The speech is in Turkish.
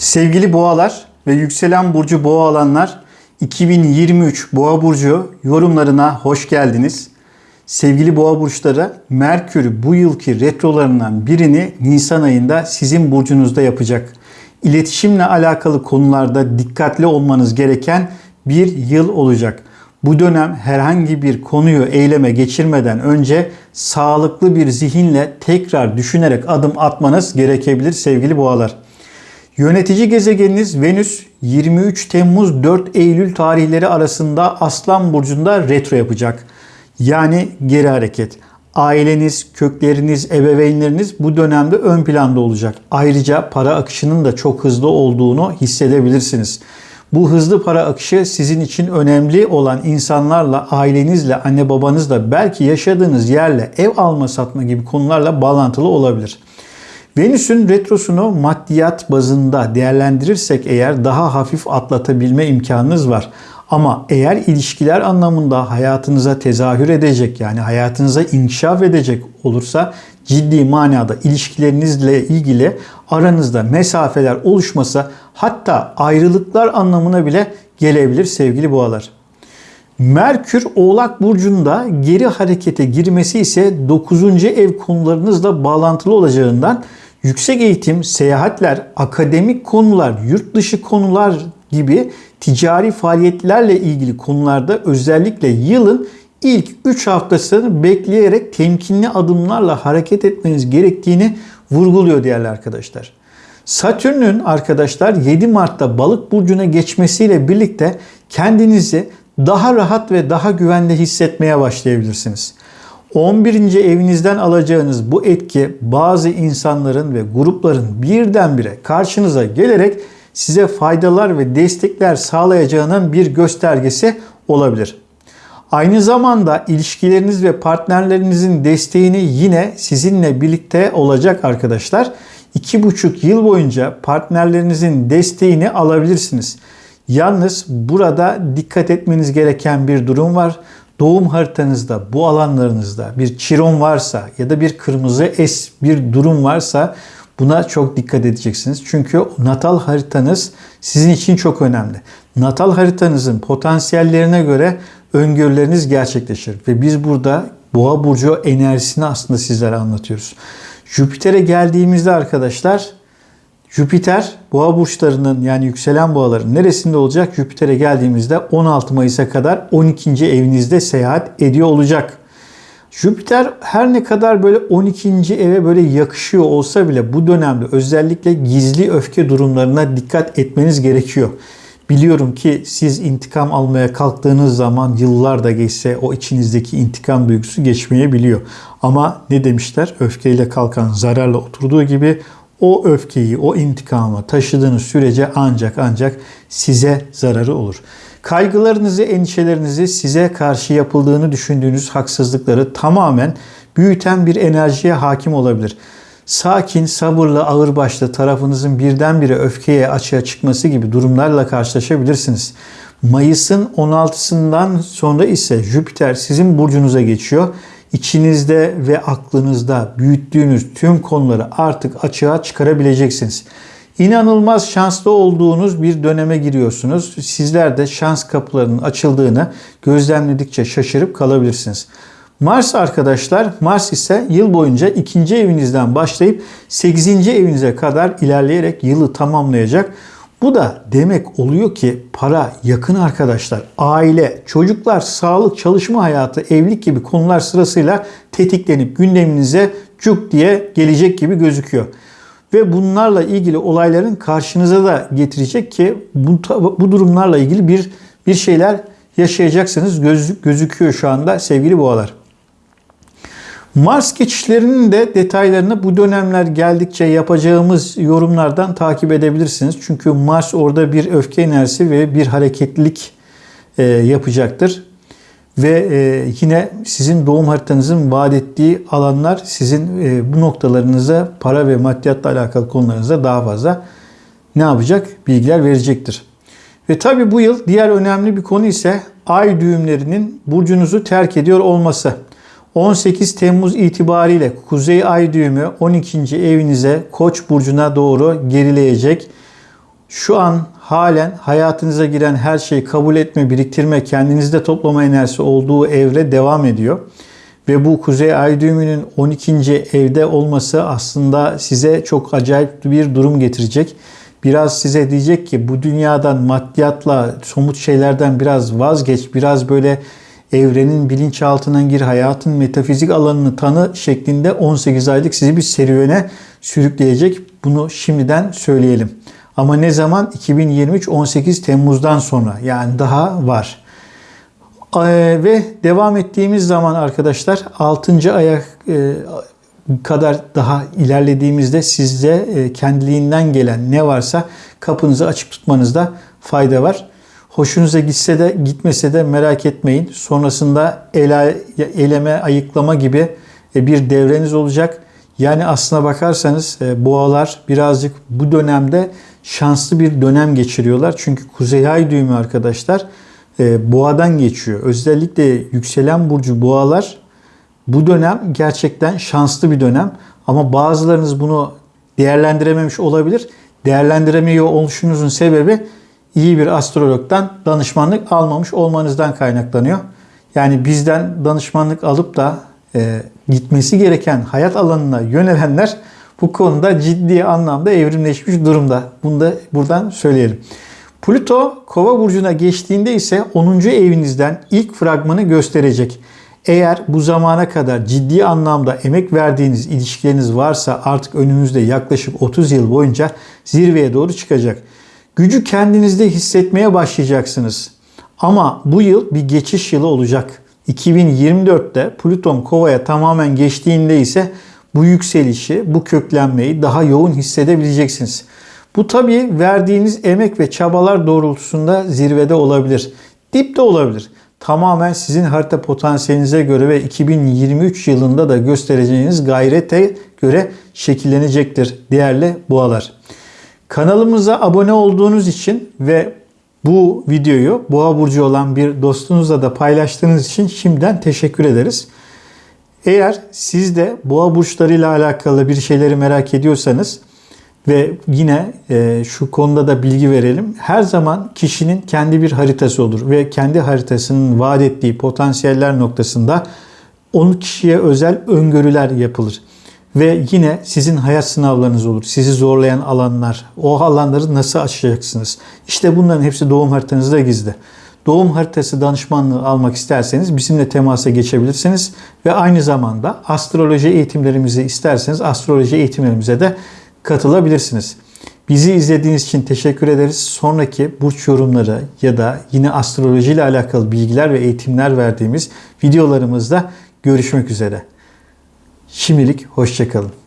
Sevgili boğalar ve yükselen burcu boğa alanlar 2023 boğa burcu yorumlarına hoş geldiniz. Sevgili boğa burçları Merkür bu yılki retrolarından birini Nisan ayında sizin burcunuzda yapacak. İletişimle alakalı konularda dikkatli olmanız gereken bir yıl olacak. Bu dönem herhangi bir konuyu eyleme geçirmeden önce sağlıklı bir zihinle tekrar düşünerek adım atmanız gerekebilir sevgili boğalar. Yönetici gezegeniniz Venüs 23 Temmuz 4 Eylül tarihleri arasında Aslan Burcu'nda retro yapacak. Yani geri hareket. Aileniz, kökleriniz, ebeveynleriniz bu dönemde ön planda olacak. Ayrıca para akışının da çok hızlı olduğunu hissedebilirsiniz. Bu hızlı para akışı sizin için önemli olan insanlarla, ailenizle, anne babanızla, belki yaşadığınız yerle, ev alma satma gibi konularla bağlantılı olabilir. Venüs'ün retrosunu maddiyat bazında değerlendirirsek eğer daha hafif atlatabilme imkanınız var. Ama eğer ilişkiler anlamında hayatınıza tezahür edecek yani hayatınıza inkişaf edecek olursa ciddi manada ilişkilerinizle ilgili aranızda mesafeler oluşmasa hatta ayrılıklar anlamına bile gelebilir sevgili boğalar. Merkür Oğlak Burcu'nda geri harekete girmesi ise 9. ev konularınızla bağlantılı olacağından yüksek eğitim, seyahatler, akademik konular, yurt dışı konular gibi ticari faaliyetlerle ilgili konularda özellikle yılın ilk 3 haftasını bekleyerek temkinli adımlarla hareket etmeniz gerektiğini vurguluyor değerli arkadaşlar. Satürn'ün arkadaşlar 7 Mart'ta balık burcuna geçmesiyle birlikte kendinizi daha rahat ve daha güvende hissetmeye başlayabilirsiniz. 11. evinizden alacağınız bu etki bazı insanların ve grupların birdenbire karşınıza gelerek size faydalar ve destekler sağlayacağının bir göstergesi olabilir. Aynı zamanda ilişkileriniz ve partnerlerinizin desteğini yine sizinle birlikte olacak arkadaşlar. 2,5 yıl boyunca partnerlerinizin desteğini alabilirsiniz. Yalnız burada dikkat etmeniz gereken bir durum var. Doğum haritanızda bu alanlarınızda bir çiron varsa ya da bir kırmızı es bir durum varsa buna çok dikkat edeceksiniz. Çünkü natal haritanız sizin için çok önemli. Natal haritanızın potansiyellerine göre öngörüleriniz gerçekleşir. Ve biz burada boğa burcu enerjisini aslında sizlere anlatıyoruz. Jüpiter'e geldiğimizde arkadaşlar Jüpiter boğa burçlarının yani yükselen boğaların neresinde olacak? Jüpiter'e geldiğimizde 16 Mayıs'a kadar 12. evinizde seyahat ediyor olacak. Jüpiter her ne kadar böyle 12. eve böyle yakışıyor olsa bile bu dönemde özellikle gizli öfke durumlarına dikkat etmeniz gerekiyor. Biliyorum ki siz intikam almaya kalktığınız zaman yıllar da geçse o içinizdeki intikam duygusu geçmeyebiliyor. Ama ne demişler? Öfkeyle kalkan zararla oturduğu gibi o öfkeyi, o intikamı taşıdığınız sürece ancak ancak size zararı olur. Kaygılarınızı, endişelerinizi size karşı yapıldığını düşündüğünüz haksızlıkları tamamen büyüten bir enerjiye hakim olabilir. Sakin, sabırlı, ağırbaşlı tarafınızın birdenbire öfkeye açığa çıkması gibi durumlarla karşılaşabilirsiniz. Mayıs'ın 16'sından sonra ise Jüpiter sizin burcunuza geçiyor içinizde ve aklınızda büyüttüğünüz tüm konuları artık açığa çıkarabileceksiniz. İnanılmaz şanslı olduğunuz bir döneme giriyorsunuz. Sizler de şans kapılarının açıldığını gözlemledikçe şaşırıp kalabilirsiniz. Mars arkadaşlar, Mars ise yıl boyunca ikinci evinizden başlayıp 8. evinize kadar ilerleyerek yılı tamamlayacak. Bu da demek oluyor ki para, yakın arkadaşlar, aile, çocuklar, sağlık, çalışma hayatı, evlilik gibi konular sırasıyla tetiklenip gündeminize cuk diye gelecek gibi gözüküyor. Ve bunlarla ilgili olayların karşınıza da getirecek ki bu, bu durumlarla ilgili bir bir şeyler yaşayacaksınız göz, gözüküyor şu anda sevgili boğalar. Mars geçişlerinin de detaylarını bu dönemler geldikçe yapacağımız yorumlardan takip edebilirsiniz. Çünkü Mars orada bir öfke enerjisi ve bir hareketlilik e, yapacaktır. Ve e, yine sizin doğum haritanızın vaat ettiği alanlar sizin e, bu noktalarınıza para ve maddiyatla alakalı konularınıza daha fazla ne yapacak? Bilgiler verecektir. Ve tabi bu yıl diğer önemli bir konu ise ay düğümlerinin burcunuzu terk ediyor olması. 18 Temmuz itibariyle Kuzey Ay düğümü 12. evinize Koç burcuna doğru gerileyecek. Şu an halen hayatınıza giren her şeyi kabul etme, biriktirme, kendinizde toplama enerjisi olduğu evre devam ediyor. Ve bu Kuzey Ay düğümünün 12. evde olması aslında size çok acayip bir durum getirecek. Biraz size diyecek ki bu dünyadan maddiyatla, somut şeylerden biraz vazgeç, biraz böyle evrenin bilinçaltına gir, hayatın metafizik alanını tanı şeklinde 18 aylık sizi bir serüvene sürükleyecek. Bunu şimdiden söyleyelim. Ama ne zaman? 2023 18 Temmuz'dan sonra yani daha var. Ee, ve devam ettiğimiz zaman arkadaşlar 6. aya e, kadar daha ilerlediğimizde sizde e, kendiliğinden gelen ne varsa kapınızı açık tutmanızda fayda var. Hoşunuza gitse de gitmese de merak etmeyin. Sonrasında ele, eleme, ayıklama gibi e, bir devreniz olacak. Yani aslına bakarsanız boğalar birazcık bu dönemde şanslı bir dönem geçiriyorlar. Çünkü Kuzey Ay düğümü arkadaşlar e, boğadan geçiyor. Özellikle yükselen burcu boğalar bu dönem gerçekten şanslı bir dönem. Ama bazılarınız bunu değerlendirememiş olabilir. Değerlendiremiyor oluşunuzun sebebi iyi bir astrologdan danışmanlık almamış olmanızdan kaynaklanıyor. Yani bizden danışmanlık alıp da e, gitmesi gereken hayat alanına yönelenler bu konuda ciddi anlamda evrimleşmiş durumda. Bunu da buradan söyleyelim. Plüto Kova burcuna geçtiğinde ise 10. evinizden ilk fragmanı gösterecek. Eğer bu zamana kadar ciddi anlamda emek verdiğiniz ilişkileriniz varsa artık önümüzde yaklaşık 30 yıl boyunca zirveye doğru çıkacak. Gücü kendinizde hissetmeye başlayacaksınız. Ama bu yıl bir geçiş yılı olacak. 2024'te Plüton Kova'ya tamamen geçtiğinde ise bu yükselişi, bu köklenmeyi daha yoğun hissedebileceksiniz. Bu tabii verdiğiniz emek ve çabalar doğrultusunda zirvede olabilir. Dipte olabilir. Tamamen sizin harita potansiyelinize göre ve 2023 yılında da göstereceğiniz gayrete göre şekillenecektir değerli boğalar. Kanalımıza abone olduğunuz için ve bu videoyu boğa burcu olan bir dostunuzla da paylaştığınız için şimdiden teşekkür ederiz. Eğer siz de boğa burçlarıyla alakalı bir şeyleri merak ediyorsanız ve yine e, şu konuda da bilgi verelim. Her zaman kişinin kendi bir haritası olur ve kendi haritasının vaat ettiği potansiyeller noktasında onun kişiye özel öngörüler yapılır. Ve yine sizin hayat sınavlarınız olur. Sizi zorlayan alanlar, o alanları nasıl aşacaksınız? İşte bunların hepsi doğum haritanızda gizli. Doğum haritası danışmanlığı almak isterseniz bizimle temasa geçebilirsiniz. Ve aynı zamanda astroloji eğitimlerimizi isterseniz astroloji eğitimlerimize de katılabilirsiniz. Bizi izlediğiniz için teşekkür ederiz. Sonraki burç yorumları ya da yine astroloji ile alakalı bilgiler ve eğitimler verdiğimiz videolarımızda görüşmek üzere. Şimdilik hoşçakalın.